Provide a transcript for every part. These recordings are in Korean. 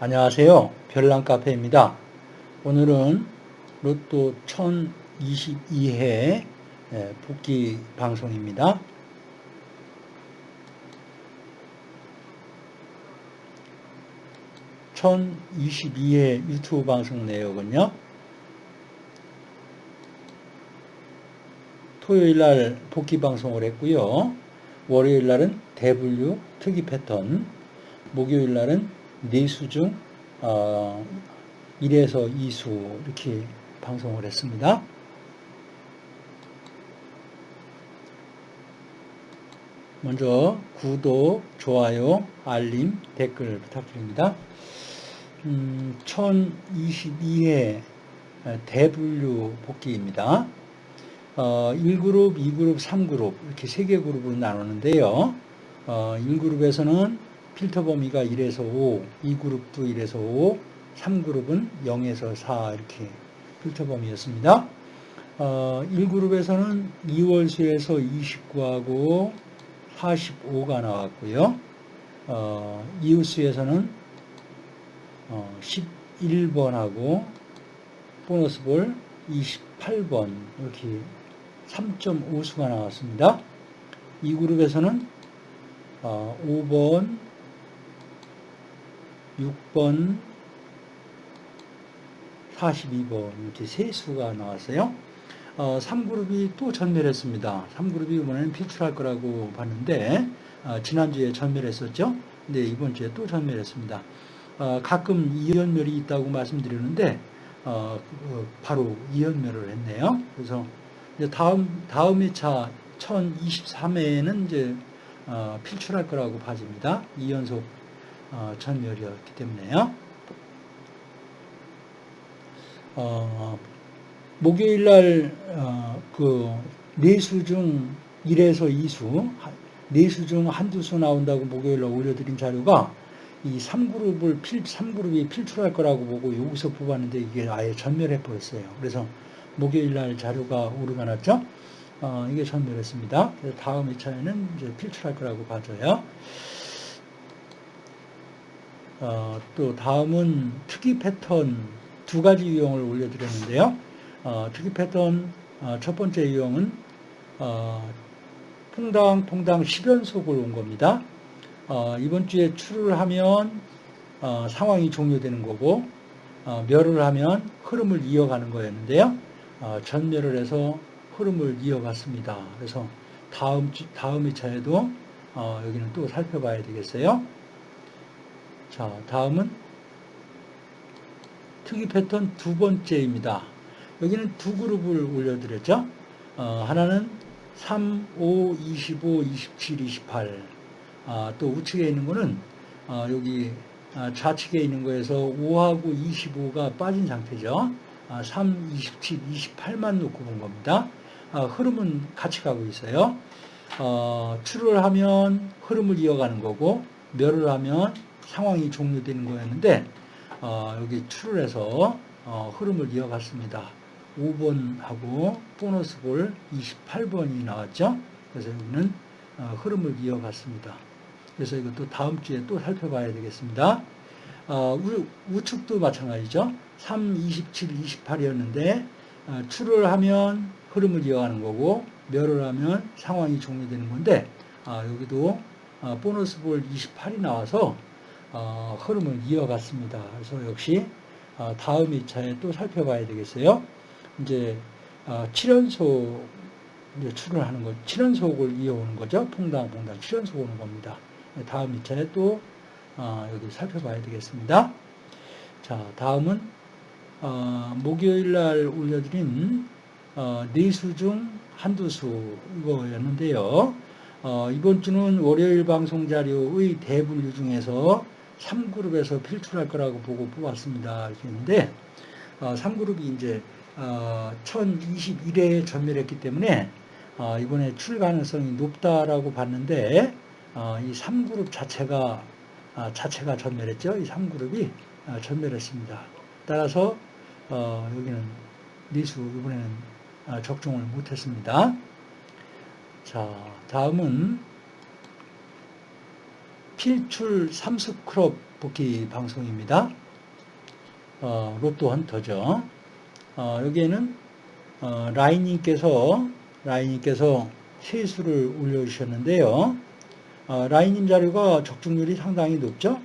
안녕하세요. 별난카페입니다. 오늘은 로또 1022회 복귀 방송입니다. (1022회) 유튜브 방송 내역은요 토요일 날 복귀 방송을 했고요 월요일 날은 대분류 특이 패턴 목요일 날은 4수 중 어, 1에서 2수 이렇게 방송을 했습니다. 먼저 구독, 좋아요, 알림, 댓글 부탁드립니다. 음, 1022회 대분류 복귀입니다. 어, 1그룹, 2그룹, 3그룹 이렇게 3개 그룹으로 나누는데요. 어, 1그룹에서는 필터 범위가 1에서 5, 2그룹도 1에서 5, 3그룹은 0에서 4 이렇게 필터 범위였습니다. 어, 1그룹에서는 2월수에서 29하고 45가 나왔고요. 어, 이웃수에서는 어, 11번하고 보너스 볼 28번 이렇게 3.5수가 나왔습니다. 이 그룹에서는 어, 5번, 6번, 42번 이렇게 세 수가 나왔어요. 어, 3그룹이 또 전멸했습니다. 3그룹이 이번에는 필출할 거라고 봤는데 어, 지난주에 전멸했었죠. 근데 이번 주에 또 전멸했습니다. 어, 가끔 이연멸이 있다고 말씀드렸는데 어, 그, 바로 이연멸을 했네요. 그래서 다음 다음 회차 1023회에는 이제 어, 필출할 거라고 봐집니다. 2연속 어, 전멸이었기 때문에요. 어, 목요일 날, 어, 그, 네수 중 1에서 2수, 네수 중 한두 수 나온다고 목요일 날 올려드린 자료가 이 3그룹을 필, 3그룹이 필출할 거라고 보고 여기서 뽑았는데 이게 아예 전멸해 버렸어요. 그래서 목요일 날 자료가 오류가 났죠? 어, 이게 전멸했습니다. 그래서 다음 2차에는 이제 필출할 거라고 봐줘요. 어, 또 다음은 특이 패턴 두 가지 유형을 올려드렸는데요. 어, 특이 패턴 어, 첫 번째 유형은 어, 퐁당 퐁당 10연속을 온 겁니다. 어, 이번 주에 출을 하면 어, 상황이 종료되는 거고 멸을 하면 흐름을 이어가는 거였는데요. 전멸을 해서 흐름을 이어갔습니다. 그래서 다음 주, 다음 2차에도 여기는 또 살펴봐야 되겠어요. 자, 다음은 특이 패턴 두 번째입니다. 여기는 두 그룹을 올려드렸죠. 어, 하나는 3, 5, 25, 27, 28. 아, 또 우측에 있는 거는 아, 여기 아, 좌측에 있는 거에서 5하고 25가 빠진 상태죠. 아, 3, 27, 28만 놓고 본 겁니다. 아, 흐름은 같이 가고 있어요. 어, 출을 하면 흐름을 이어가는 거고 멸을 하면 상황이 종료되는 거였는데 어, 여기 출을 해서 어, 흐름을 이어갔습니다. 5번하고 보너스 볼 28번이 나왔죠. 그래서 여기는 어, 흐름을 이어갔습니다. 그래서 이것도 다음 주에 또 살펴봐야 되겠습니다. 어, 우, 측도 마찬가지죠. 3, 27, 28이었는데 어, 출을 하면 흐름을 이어가는 거고 멸을 하면 상황이 종료되는 건데 아, 여기도 어, 보너스 볼 28이 나와서 어, 흐름을 이어갔습니다. 그래서 역시 어, 다음 2차에 또 살펴봐야 되겠어요. 이제 7연속 이제 출근하는 거, 7연속을 이어오는 거죠. 퐁당, 퐁당, 7연속 오는 겁니다. 다음 2차에 또 여기 살펴봐야 되겠습니다. 자, 다음은 목요일 날 올려드린 네수 중 한두 수 이거였는데요. 이번 주는 월요일 방송 자료의 대분류 중에서 3그룹에서 필출할 거라고 보고 뽑았습니다. 이렇게 했는데, 어, 3그룹이 이제, 어, 1021회에 전멸했기 때문에, 어, 이번에 출 가능성이 높다라고 봤는데, 어, 이 3그룹 자체가, 아, 자체가 전멸했죠. 이 3그룹이 아, 전멸했습니다. 따라서, 어, 여기는 미수, 이번에는 아, 적중을 못했습니다. 자, 다음은 필출 삼수 크롭 복귀 방송입니다. 어, 로또 헌터죠. 어, 여기에는 어, 라인님께서 라인님께서 세수를 올려주셨는데요. 어, 라인님 자료가 적중률이 상당히 높죠.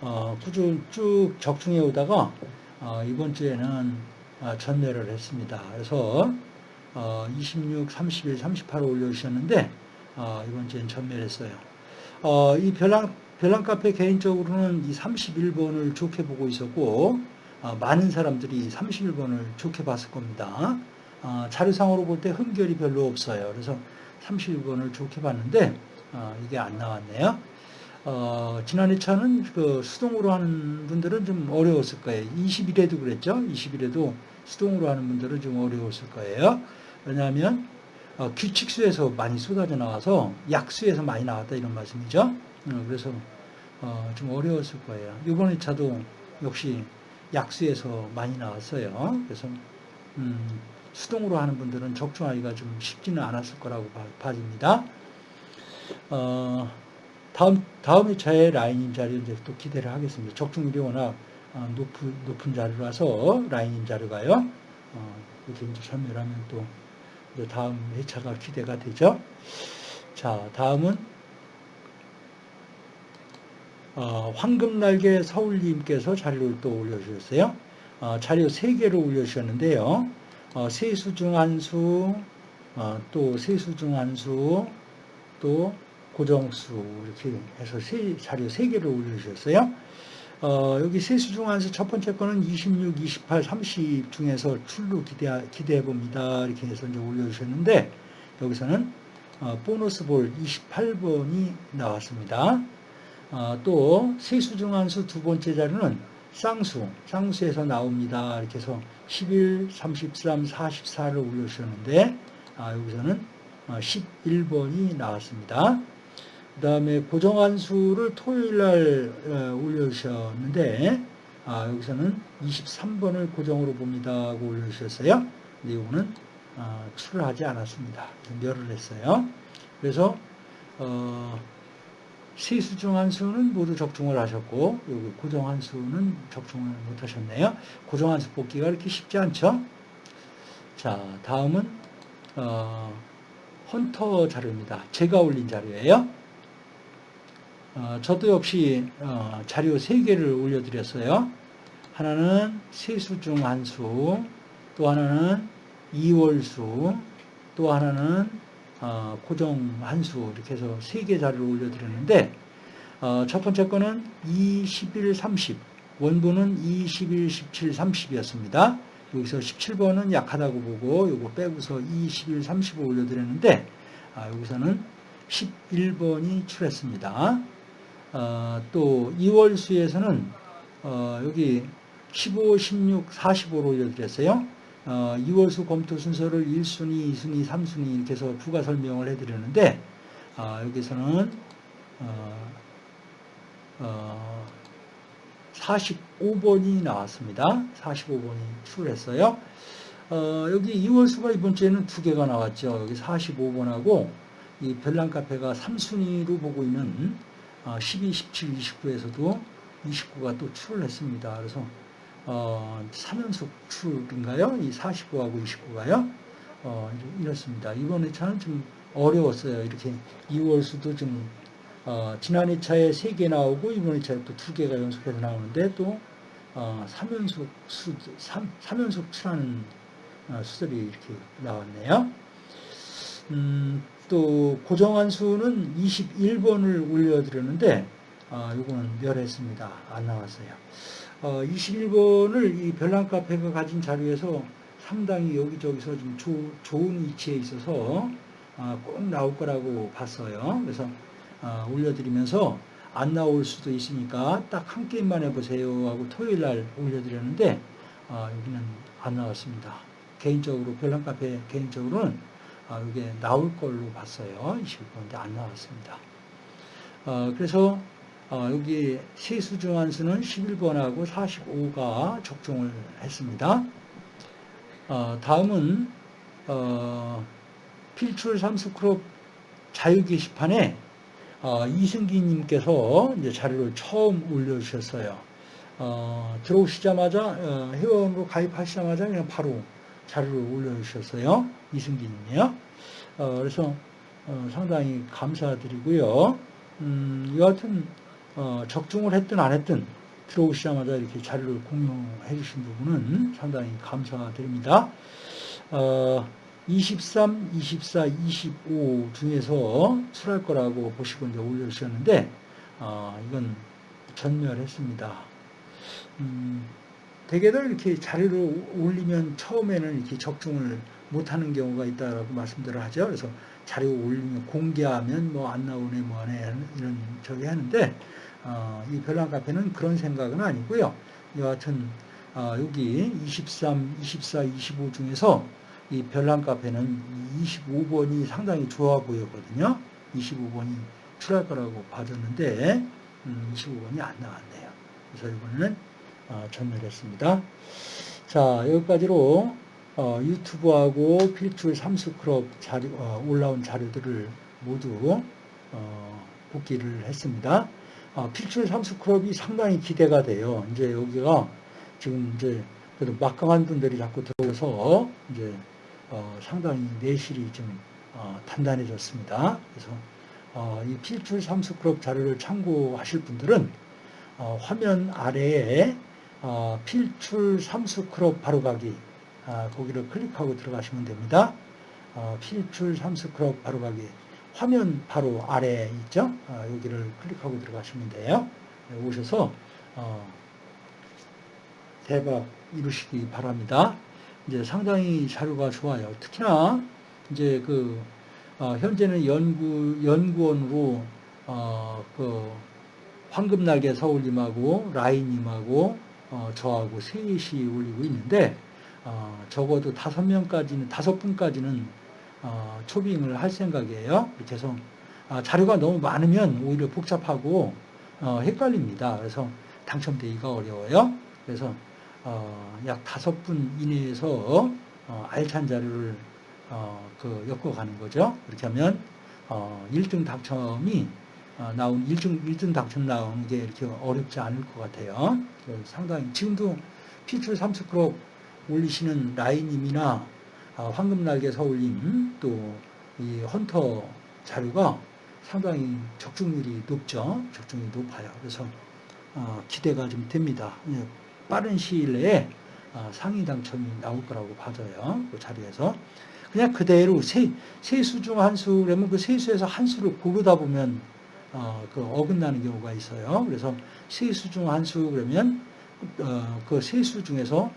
어, 꾸준히 쭉 적중해 오다가 어, 이번 주에는 어, 전매를 했습니다. 그래서 어, 26, 31, 38을 올려주셨는데 어, 이번 주엔 전매를 했어요. 어, 이 별랑, 별랑 카페 개인적으로는 이 31번을 좋게 보고 있었고 어, 많은 사람들이 31번을 좋게 봤을 겁니다. 어, 자료상으로 볼 때 흠결이 별로 없어요. 그래서 31번을 좋게 봤는데 어, 이게 안 나왔네요. 어, 지난 2차는 그 수동으로 하는 분들은 좀 어려웠을 거예요. 20일에도 그랬죠. 20일에도 수동으로 하는 분들은 좀 어려웠을 거예요. 왜냐하면 어, 규칙수에서 많이 쏟아져 나와서 약수에서 많이 나왔다 이런 말씀이죠. 어, 그래서 어, 좀 어려웠을 거예요. 이번 2차도 역시 약수에서 많이 나왔어요. 그래서 음, 수동으로 하는 분들은 적중하기가 좀 쉽지는 않았을 거라고 봐집니다. 어, 다음, 다음 2차의 라인인 자료 이제 또 기대를 하겠습니다. 적중률이 워낙 어, 높은, 높은 자료라서 라인인 자료가요. 어, 이렇게 이제 설명하면 또 다음 회차가 기대가 되죠. 자, 다음은 어, 황금날개 서울님께서 자료를 또 올려주셨어요. 어, 자료 3개를 올려주셨는데요. 어, 세수 중 한수, 어, 또 세수 중 한수, 또 고정수 이렇게 해서 세, 자료 3개를 올려주셨어요. 어, 여기 세수 중 한수 첫 번째 거는 26, 28, 30 중에서 출루 기대, 기대해 봅니다. 이렇게 해서 이제 올려주셨는데 여기서는 어, 보너스 볼 28번이 나왔습니다. 어, 또 세수 중 한수 두 번째 자료는 쌍수, 쌍수에서 나옵니다. 이렇게 해서 11, 33, 44를 올려주셨는데 아, 여기서는 11번이 어, 나왔습니다. 그 다음에 고정한수를 토요일날 어, 올려주셨는데 아, 여기서는 23번을 고정으로 봅니다 하고 올려주셨어요. 근데 이거는 어, 출하지 않았습니다. 멸을 했어요. 그래서 어, 세수 중 한 수는 모두 적중을 하셨고 여기 고정 한 수는 적중을 못하셨네요. 고정 한 수 뽑기가 그렇게 쉽지 않죠. 자 다음은 어, 헌터 자료입니다. 제가 올린 자료예요. 어, 저도 역시 어, 자료 3개를 올려드렸어요. 하나는 세수 중 한 수, 또 하나는 2월수, 또 하나는 어, 고정 한수 이렇게 해서 3개 자료를 올려드렸는데 어, 첫 번째 거는 2, 11, 30 원본은 2, 11, 17, 30이었습니다. 여기서 17번은 약하다고 보고 요거 빼고서 2, 11, 30을 올려드렸는데 아, 여기서는 11번이 출했습니다. 어, 또 2월 수에서는 어, 여기 15, 16, 45로 올려드렸어요. 어, 2월수 검토 순서를 1순위, 2순위, 3순위 이렇게 해서 부가 설명을 해드렸는데 어, 여기서는 어, 45번이 어, 나왔습니다. 45번이 출했어요. 어, 여기 2월수가 이번 주에는 두 개가 나왔죠. 여기 45번하고 이 별난 카페가 3순위로 보고 있는 12, 17, 29에서도 29가 또 출을 했습니다. 그래서 어, 3연속 출인가요? 이 49하고 29가요? 어, 이렇습니다. 이번 회차는 좀 어려웠어요. 이렇게 2월수도 좀 어, 지난 회차에 3개 나오고 이번 회차에 또 2개가 연속해서 나오는데 또 어, 3연속 수, 3, 3연속 출하는 어, 수들이 이렇게 나왔네요. 음, 또 고정한 수는 21번을 올려드렸는데 어, 이거는 멸했습니다. 안 나왔어요. 어, 21번을 이 별난 카페가 가진 자료에서 상당히 여기저기서 좀 조, 좋은 위치에 있어서 어, 꼭 나올 거라고 봤어요. 그래서 어, 올려드리면서 안 나올 수도 있으니까 딱 한 게임만 해보세요 하고 토요일 날 올려드렸는데 어, 여기는 안 나왔습니다. 개인적으로 별난 카페 개인적으로는 아, 이게 나올 걸로 봤어요. 21번인데 안 나왔습니다. 어, 그래서 어, 여기 세수 중한수는 11번하고 45가 적중을 했습니다. 어, 다음은 어, 필출 삼수크롭 자유 게시판에 어, 이승기님께서 이제 자료를 처음 올려주셨어요. 어, 들어오시자마자 어, 회원으로 가입하시자마자 그냥 바로 자료를 올려주셨어요. 이승기님이요. 어, 그래서 어, 상당히 감사드리고요. 음, 여하튼 어, 적중을 했든 안 했든 들어오시자마자 이렇게 자료를 공유해 주신 부분은 상당히 감사드립니다. 어, 23, 24, 25 중에서 출할 거라고 보시고 이제 올려주셨는데, 어, 이건 전멸했습니다. 음, 대개들 이렇게 자료를 올리면 처음에는 이렇게 적중을 못하는 경우가 있다라고 말씀들을 하죠. 그래서 자료 올리면 공개하면 뭐 안 나오네 뭐 안해 이런 저기 하는데 어, 이 별난 카페는 그런 생각은 아니고요. 여하튼 어, 여기 23, 24, 25 중에서 이 별난 카페는 25번이 상당히 좋아 보였거든요. 25번이 출할 거라고 봐줬는데 음, 25번이 안 나왔네요. 그래서 이번에는 어, 전멸했습니다. 자 여기까지로 어, 유튜브하고 필출 삼수크롭 자료, 어, 올라온 자료들을 모두 어, 복기를 했습니다. 어, 필출 삼수크롭이 상당히 기대가 돼요. 이제 여기가 지금 이제 그래도 막강한 분들이 자꾸 들어오서 이제 어, 상당히 내실이 좀 어, 단단해졌습니다. 그래서 어, 이 필출 삼수크롭 자료를 참고하실 분들은 어, 화면 아래에 어, 필출 삼수크롭 바로가기 아, 거기를 클릭하고 들어가시면 됩니다. 어, 필출 삼수크롭 바로가기 화면 바로 아래에 있죠. 아, 여기를 클릭하고 들어가시면 돼요. 네, 오셔서 어, 대박 이루시기 바랍니다. 이제 상당히 자료가 좋아요. 특히나 이제 그 어, 현재는 연구 연구원으로 어, 그 황금날개 서울님하고 라인님하고 어, 저하고 셋이 올리고 있는데 어, 적어도 다섯 명까지는 다섯 분까지는 어, 초빙을 할 생각이에요. 해서 아, 자료가 너무 많으면 오히려 복잡하고 어, 헷갈립니다. 그래서 당첨되기가 어려워요. 그래서 어, 약 다섯 분 이내에서 어, 알찬 자료를 어, 그 엮어가는 거죠. 그렇게 하면 1등 당첨이 나온 1등 1등 당첨 나오는 게 이렇게 어렵지 않을 것 같아요. 상당히 지금도 피출 30그룹 올리시는 라이님이나 황금날개 서울님 또 이 헌터 자료가 상당히 적중률이 높죠. 적중률이 높아요. 그래서 기대가 좀 됩니다. 예, 빠른 시일 내에 어, 상위 당첨이 나올 거라고 봐져요. 그 자리에서. 그냥 그대로 세, 세수 중 한 수, 그러면 그 세수에서 한 수를 고르다 보면, 어, 그 어긋나는 경우가 있어요. 그래서 세수 중 한 수, 그러면, 어, 그 세수 중에서,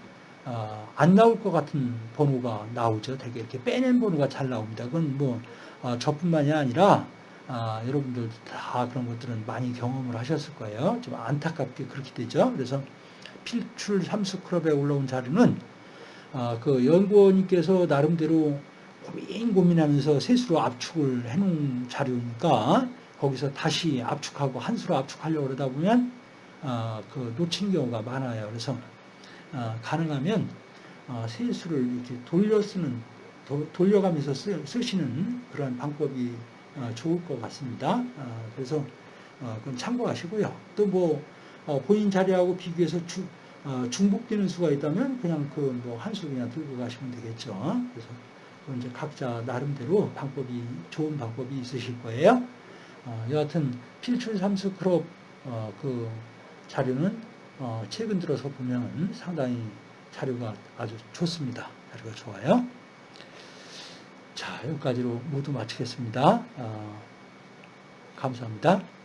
어, 안 나올 것 같은 번호가 나오죠. 되게 이렇게 빼낸 번호가 잘 나옵니다. 그건 뭐, 어, 저뿐만이 아니라, 아, 여러분들 다 그런 것들은 많이 경험을 하셨을 거예요. 좀 안타깝게 그렇게 되죠. 그래서 필출 삼수클럽에 올라온 자료는 아, 그 연구원님께서 나름대로 고민 고민하면서 세수로 압축을 해놓은 자료니까 거기서 다시 압축하고 한 수로 압축하려고 그러다 보면 아, 그 놓치는 경우가 많아요. 그래서 아, 가능하면 아, 세수를 이렇게 돌려 쓰는 도, 돌려가면서 쓰, 시는 그런 방법이 아, 좋을 것 같습니다. 아, 그래서 어, 그건 참고하시고요. 또뭐 어, 본인 자료하고 비교해서 주, 어, 중복되는 수가 있다면 그냥 그 뭐 한 수 그냥 들고 가시면 되겠죠. 그래서 이제 각자 나름대로 방법이 좋은 방법이 있으실 거예요. 어, 여하튼 필출 삼수 크롭 어, 그 자료는 어, 최근 들어서 보면 상당히 자료가 아주 좋습니다. 자료가 좋아요. 자 여기까지로 모두 마치겠습니다. 어, 감사합니다.